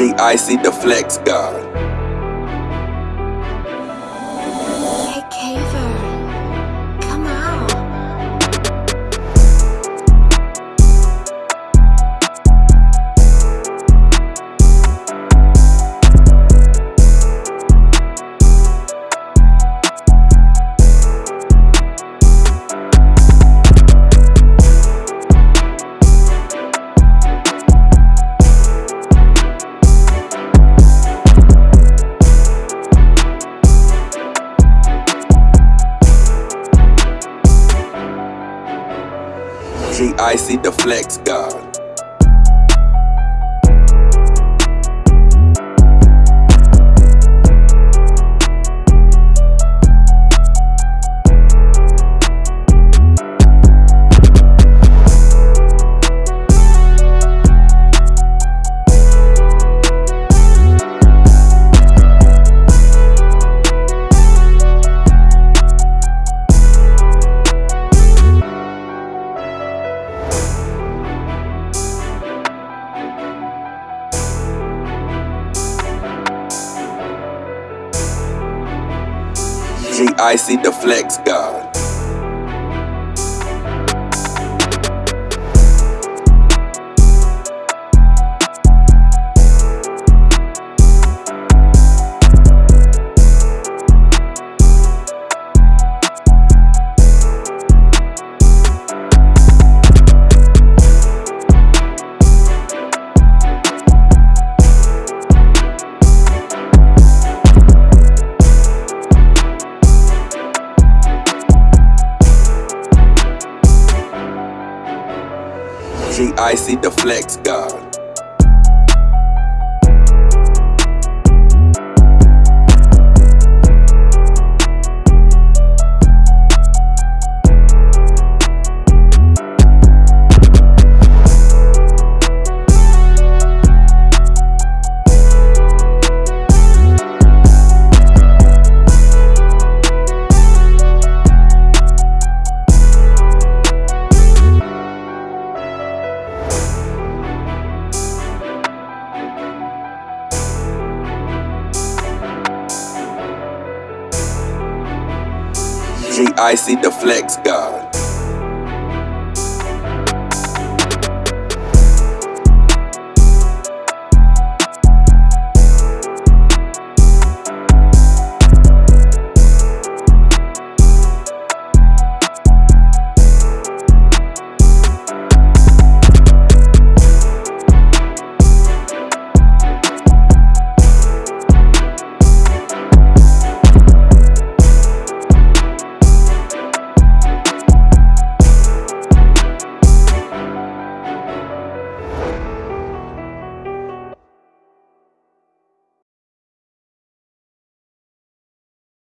GIC the Flex God. GIC the Flex God. GIC the Flex God. GIC the Flex God. GIC the Flex God.